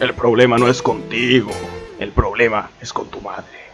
El problema no es contigo, el problema es con tu madre.